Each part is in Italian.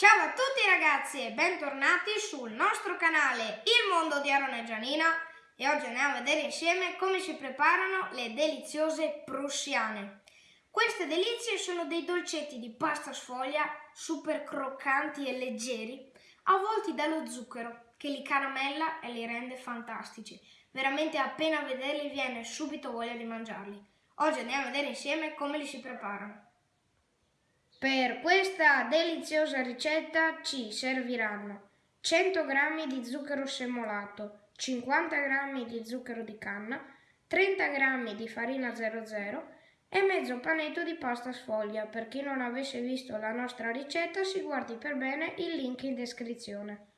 Ciao a tutti ragazzi e bentornati sul nostro canale Il Mondo di Aaron e Gianina e oggi andiamo a vedere insieme come si preparano le deliziose prussiane. Queste delizie sono dei dolcetti di pasta sfoglia super croccanti e leggeri, avvolti dallo zucchero che li caramella e li rende fantastici. Veramente appena vederli viene subito voglia di mangiarli. Oggi andiamo a vedere insieme come li si preparano. Per questa deliziosa ricetta ci serviranno 100 g di zucchero semolato, 50 g di zucchero di canna, 30 g di farina 00 e mezzo panetto di pasta sfoglia. Per chi non avesse visto la nostra ricetta si guardi per bene il link in descrizione.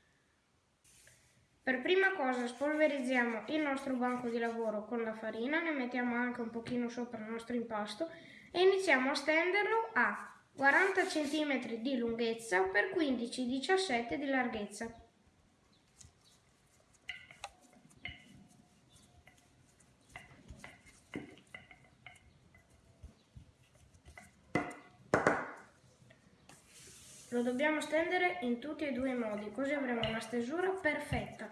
Per prima cosa spolverizziamo il nostro banco di lavoro con la farina, ne mettiamo anche un pochino sopra il nostro impasto e iniziamo a stenderlo a 40 cm di lunghezza per 15-17 di larghezza. Lo dobbiamo stendere in tutti e due i modi, così avremo una stesura perfetta.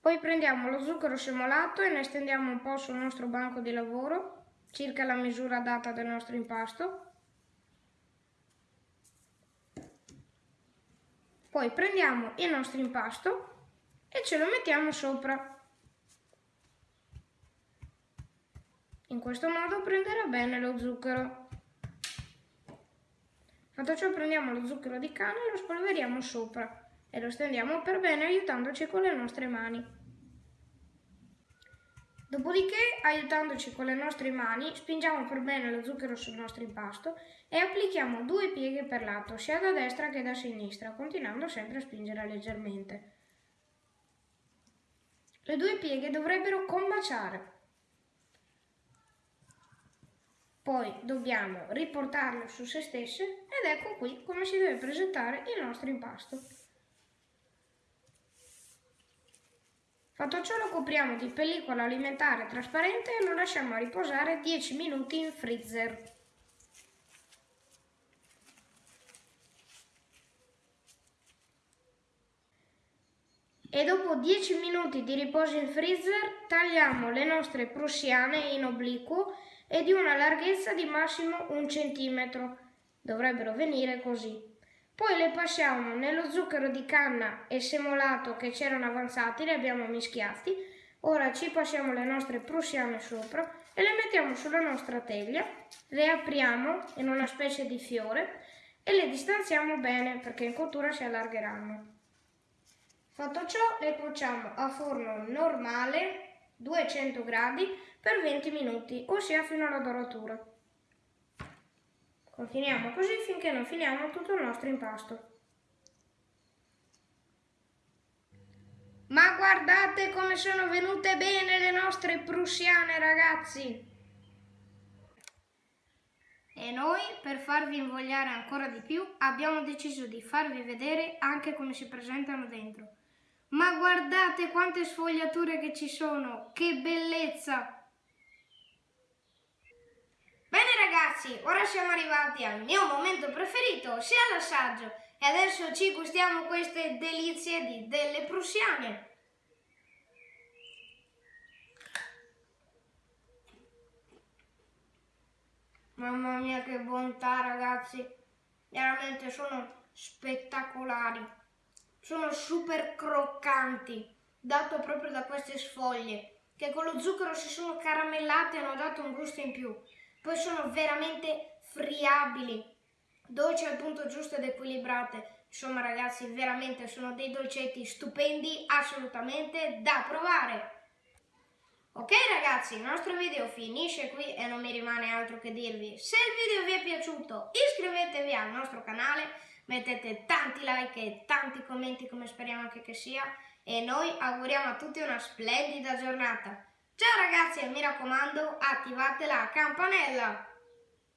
Poi prendiamo lo zucchero semolato e ne stendiamo un po' sul nostro banco di lavoro circa la misura data del nostro impasto. Poi prendiamo il nostro impasto e ce lo mettiamo sopra. In questo modo prenderà bene lo zucchero. Fatto ciò prendiamo lo zucchero di canna e lo spolveriamo sopra e lo stendiamo per bene aiutandoci con le nostre mani. Dopodiché, aiutandoci con le nostre mani, spingiamo per bene lo zucchero sul nostro impasto e applichiamo due pieghe per lato, sia da destra che da sinistra, continuando sempre a spingere leggermente. Le due pieghe dovrebbero combaciare. Poi dobbiamo riportarle su se stesse ed ecco qui come si deve presentare il nostro impasto. Fatto ciò lo copriamo di pellicola alimentare trasparente e lo lasciamo riposare 10 minuti in freezer. E dopo 10 minuti di riposo in freezer tagliamo le nostre prussiane in obliquo e di una larghezza di massimo un centimetro. Dovrebbero venire così. Poi le passiamo nello zucchero di canna e semolato che c'erano avanzati, li abbiamo mischiati. Ora ci passiamo le nostre prussiane sopra e le mettiamo sulla nostra teglia, le apriamo in una specie di fiore e le distanziamo bene perché in cottura si allargheranno. Fatto ciò le cuociamo a forno normale 200 gradi per 20 minuti, ossia fino alla doratura. Continuiamo così finché non finiamo tutto il nostro impasto. Ma guardate come sono venute bene le nostre prussiane ragazzi! E noi, per farvi invogliare ancora di più, abbiamo deciso di farvi vedere anche come si presentano dentro. Ma guardate quante sfogliature che ci sono! Che bellezza! Ragazzi, ora siamo arrivati al mio momento preferito, sia l'assaggio. E adesso ci gustiamo queste delizie di delle prussiane. Mamma mia che bontà ragazzi, veramente sono spettacolari, sono super croccanti, dato proprio da queste sfoglie, che con lo zucchero si sono caramellate e hanno dato un gusto in più. Poi sono veramente friabili, dolci al punto giusto ed equilibrate. Insomma ragazzi, veramente sono dei dolcetti stupendi, assolutamente da provare. Ok ragazzi, il nostro video finisce qui e non mi rimane altro che dirvi. Se il video vi è piaciuto, iscrivetevi al nostro canale, mettete tanti like e tanti commenti come speriamo anche che sia e noi auguriamo a tutti una splendida giornata. Ciao ragazzi e mi raccomando attivate la campanella!